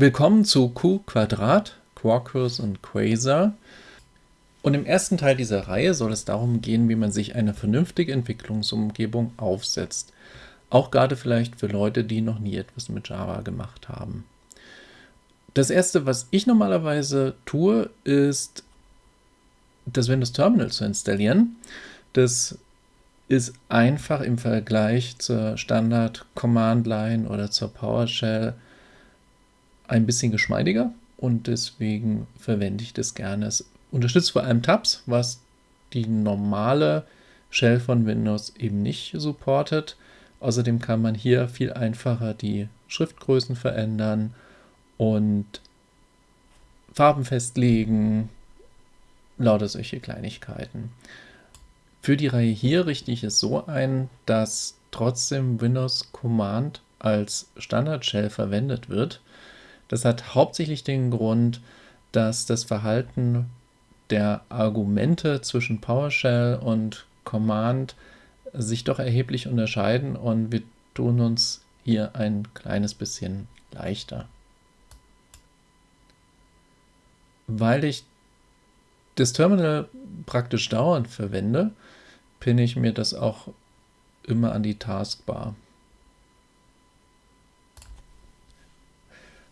Willkommen zu Q Quadrat, Quarkus und Quasar. Und im ersten Teil dieser Reihe soll es darum gehen, wie man sich eine vernünftige Entwicklungsumgebung aufsetzt. Auch gerade vielleicht für Leute, die noch nie etwas mit Java gemacht haben. Das erste, was ich normalerweise tue, ist das Windows Terminal zu installieren. Das ist einfach im Vergleich zur Standard Command Line oder zur PowerShell ein bisschen geschmeidiger und deswegen verwende ich das gerne. Es unterstützt vor allem Tabs, was die normale Shell von Windows eben nicht supportet. Außerdem kann man hier viel einfacher die Schriftgrößen verändern und Farben festlegen, lauter solche Kleinigkeiten. Für die Reihe hier richte ich es so ein, dass trotzdem Windows Command als Standard Shell verwendet wird. Das hat hauptsächlich den Grund, dass das Verhalten der Argumente zwischen PowerShell und Command sich doch erheblich unterscheiden und wir tun uns hier ein kleines bisschen leichter. Weil ich das Terminal praktisch dauernd verwende, pinne ich mir das auch immer an die Taskbar.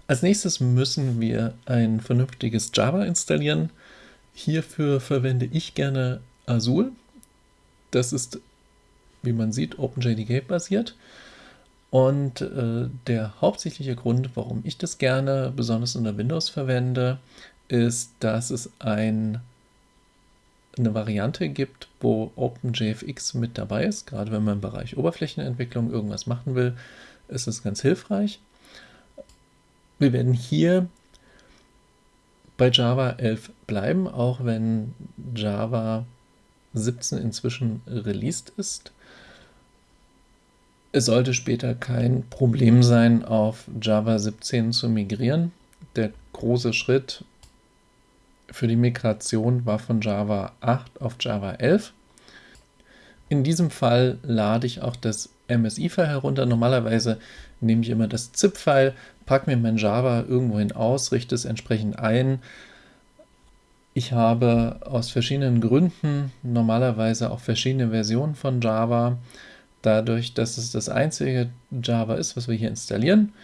Als nächstes müssen wir ein vernünftiges Java installieren. Hierfür verwende ich gerne Azul. Das ist, wie man sieht, OpenJDK basiert. Und äh, der hauptsächliche Grund, warum ich das gerne besonders unter Windows verwende, ist, dass es ein, eine Variante gibt, wo OpenJFX mit dabei ist. Gerade wenn man im Bereich Oberflächenentwicklung irgendwas machen will, ist es ganz hilfreich. Wir werden hier bei Java 11 bleiben, auch wenn Java 17 inzwischen released ist. Es sollte später kein Problem sein, auf Java 17 zu migrieren. Der große Schritt für die Migration war von Java 8 auf Java 11. In diesem Fall lade ich auch das MSI-File herunter. Normalerweise nehme ich immer das ZIP-File, packe mir mein Java irgendwohin aus, richte es entsprechend ein. Ich habe aus verschiedenen Gründen normalerweise auch verschiedene Versionen von Java. Dadurch, dass es das einzige Java ist, was wir hier installieren,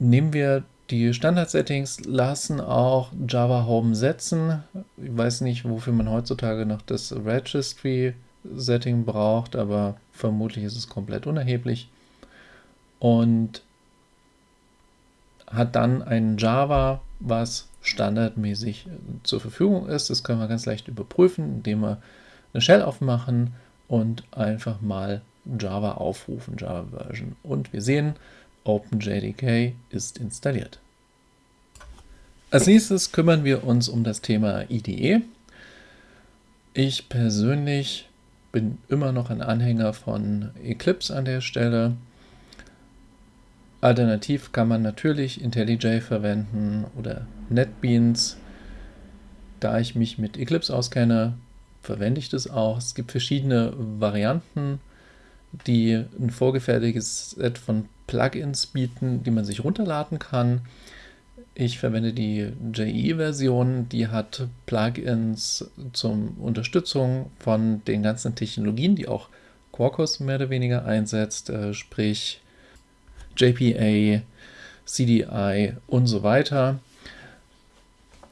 nehmen wir die Standard-Settings, lassen auch Java Home setzen. Ich weiß nicht, wofür man heutzutage noch das Registry-Setting braucht, aber vermutlich ist es komplett unerheblich. Und hat dann ein Java, was standardmäßig zur Verfügung ist. Das können wir ganz leicht überprüfen, indem wir eine Shell aufmachen und einfach mal Java aufrufen, Java Version. Und wir sehen, OpenJDK ist installiert. Als nächstes kümmern wir uns um das Thema IDE. Ich persönlich bin immer noch ein Anhänger von Eclipse an der Stelle. Alternativ kann man natürlich IntelliJ verwenden oder NetBeans. Da ich mich mit Eclipse auskenne, verwende ich das auch. Es gibt verschiedene Varianten, die ein vorgefertigtes Set von Plugins bieten, die man sich runterladen kann. Ich verwende die JE-Version, die hat Plugins zur Unterstützung von den ganzen Technologien, die auch Quarkus mehr oder weniger einsetzt, äh, sprich JPA, CDI und so weiter.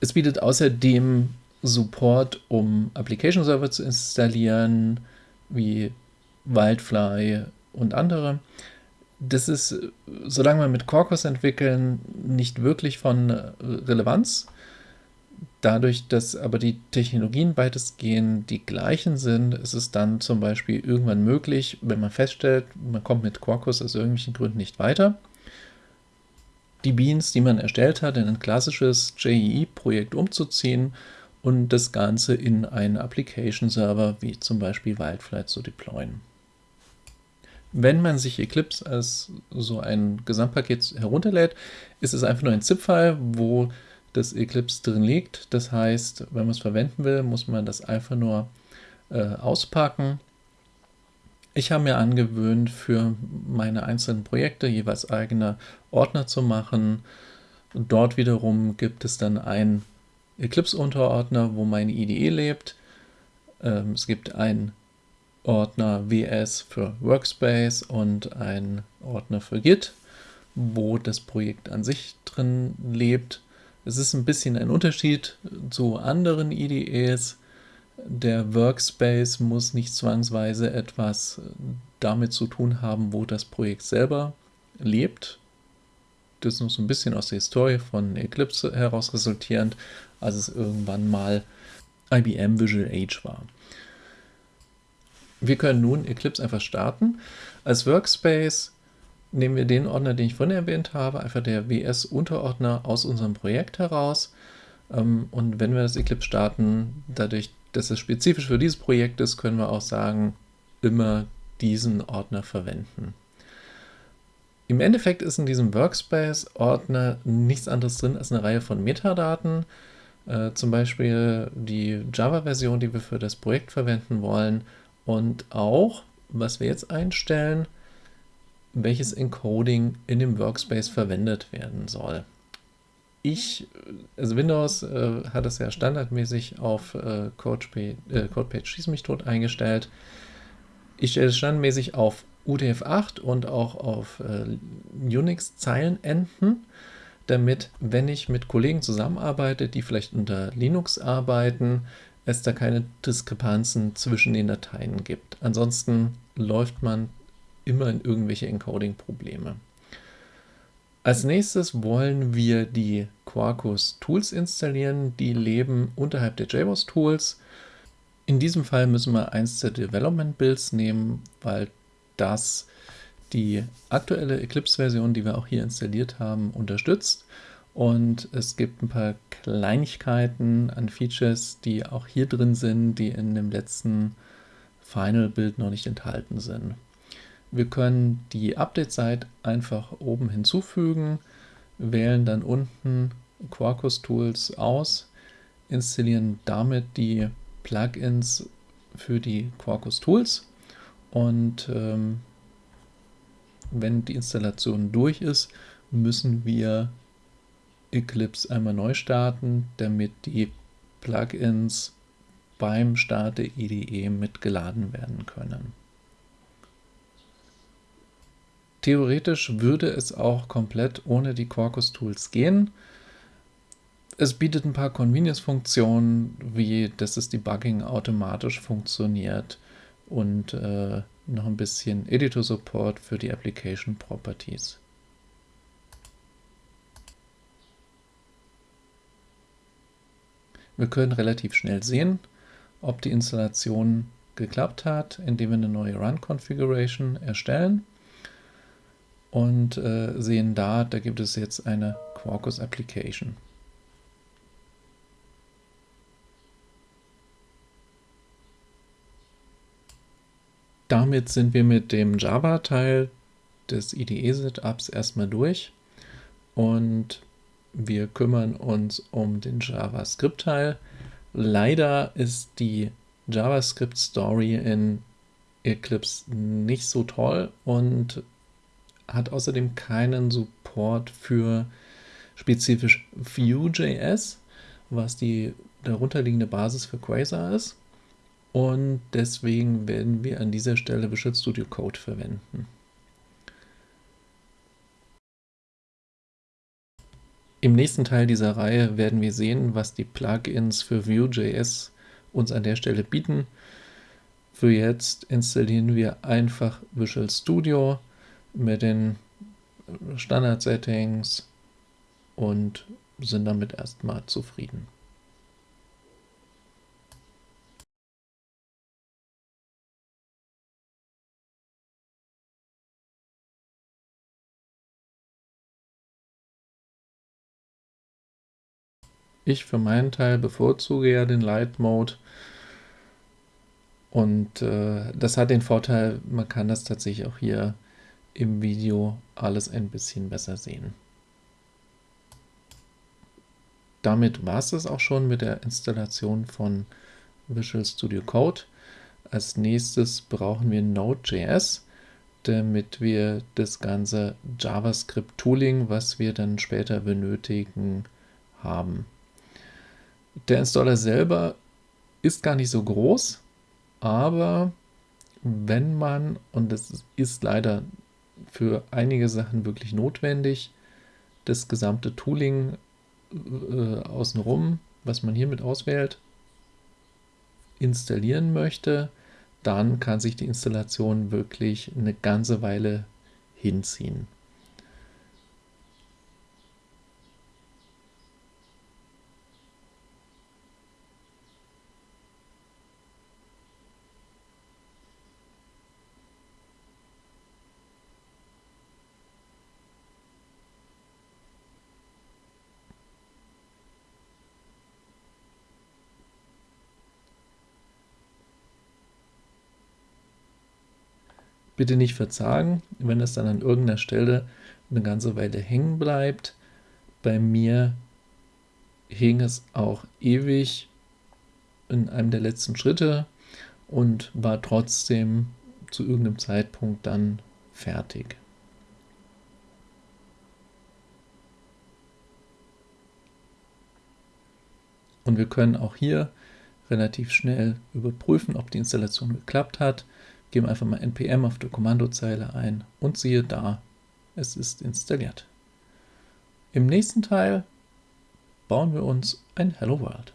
Es bietet außerdem Support, um Application Server zu installieren, wie Wildfly und andere. Das ist, solange wir mit Quarkus entwickeln, nicht wirklich von Relevanz. Dadurch, dass aber die Technologien weitestgehend die gleichen sind, ist es dann zum Beispiel irgendwann möglich, wenn man feststellt, man kommt mit Quarkus aus irgendwelchen Gründen nicht weiter, die Beans, die man erstellt hat, in ein klassisches JEE-Projekt umzuziehen und das Ganze in einen Application-Server wie zum Beispiel Wildfly zu deployen. Wenn man sich Eclipse als so ein Gesamtpaket herunterlädt, ist es einfach nur ein ZIP-File, wo das Eclipse drin liegt. Das heißt, wenn man es verwenden will, muss man das einfach nur äh, auspacken. Ich habe mir angewöhnt, für meine einzelnen Projekte jeweils eigene Ordner zu machen. Dort wiederum gibt es dann einen Eclipse-Unterordner, wo meine IDE lebt. Ähm, es gibt einen Ordner WS für Workspace und einen Ordner für Git, wo das Projekt an sich drin lebt. Es ist ein bisschen ein Unterschied zu anderen IDEs. Der Workspace muss nicht zwangsweise etwas damit zu tun haben, wo das Projekt selber lebt. Das ist noch so ein bisschen aus der Historie von Eclipse heraus resultierend, als es irgendwann mal IBM Visual Age war. Wir können nun Eclipse einfach starten. Als Workspace nehmen wir den Ordner, den ich vorhin erwähnt habe, einfach der WS-Unterordner aus unserem Projekt heraus. Ähm, und wenn wir das Eclipse starten, dadurch, dass es spezifisch für dieses Projekt ist, können wir auch sagen, immer diesen Ordner verwenden. Im Endeffekt ist in diesem Workspace-Ordner nichts anderes drin als eine Reihe von Metadaten, äh, zum Beispiel die Java-Version, die wir für das Projekt verwenden wollen und auch, was wir jetzt einstellen, welches Encoding in dem Workspace verwendet werden soll. Ich, also Windows äh, hat es ja standardmäßig auf äh, CodePage, äh, CodePage Schieß mich tot eingestellt. Ich stelle es standardmäßig auf UTF-8 und auch auf äh, Unix-Zeilenenden, damit, wenn ich mit Kollegen zusammenarbeite, die vielleicht unter Linux arbeiten, es da keine Diskrepanzen zwischen den Dateien gibt. Ansonsten läuft man immer in irgendwelche Encoding-Probleme. Als nächstes wollen wir die Quarkus Tools installieren. Die leben unterhalb der JBoss Tools. In diesem Fall müssen wir eins der Development Builds nehmen, weil das die aktuelle Eclipse-Version, die wir auch hier installiert haben, unterstützt. Und es gibt ein paar Kleinigkeiten an Features, die auch hier drin sind, die in dem letzten Final-Bild noch nicht enthalten sind. Wir können die Update-Zeit einfach oben hinzufügen, wählen dann unten Quarkus Tools aus, installieren damit die Plugins für die Quarkus Tools und ähm, wenn die Installation durch ist, müssen wir Eclipse einmal neu starten, damit die Plugins beim Start der IDE mitgeladen werden können. Theoretisch würde es auch komplett ohne die Quarkus Tools gehen. Es bietet ein paar Convenience-Funktionen, wie dass das Debugging automatisch funktioniert und äh, noch ein bisschen Editor-Support für die Application Properties. Wir können relativ schnell sehen, ob die Installation geklappt hat, indem wir eine neue Run-Configuration erstellen und äh, sehen da, da gibt es jetzt eine Quarkus Application. Damit sind wir mit dem Java-Teil des IDE-Setups erstmal durch und wir kümmern uns um den JavaScript-Teil. Leider ist die JavaScript-Story in Eclipse nicht so toll und hat außerdem keinen Support für spezifisch Vue.js, was die darunterliegende Basis für Quasar ist. Und deswegen werden wir an dieser Stelle Visual Studio Code verwenden. Im nächsten Teil dieser Reihe werden wir sehen, was die Plugins für Vue.js uns an der Stelle bieten. Für jetzt installieren wir einfach Visual Studio mit den Standard-Settings und sind damit erstmal zufrieden. Ich für meinen Teil bevorzuge ja den Light Mode. Und äh, das hat den Vorteil, man kann das tatsächlich auch hier im Video alles ein bisschen besser sehen. Damit war es das auch schon mit der Installation von Visual Studio Code. Als nächstes brauchen wir Node.js, damit wir das ganze JavaScript-Tooling, was wir dann später benötigen, haben. Der Installer selber ist gar nicht so groß, aber wenn man, und das ist leider für einige Sachen wirklich notwendig, das gesamte Tooling äh, außenrum, was man hiermit auswählt, installieren möchte, dann kann sich die Installation wirklich eine ganze Weile hinziehen. Bitte nicht verzagen, wenn es dann an irgendeiner Stelle eine ganze Weile hängen bleibt. Bei mir hing es auch ewig in einem der letzten Schritte und war trotzdem zu irgendeinem Zeitpunkt dann fertig. Und wir können auch hier relativ schnell überprüfen, ob die Installation geklappt hat geben einfach mal npm auf der Kommandozeile ein und siehe da, es ist installiert. Im nächsten Teil bauen wir uns ein Hello World.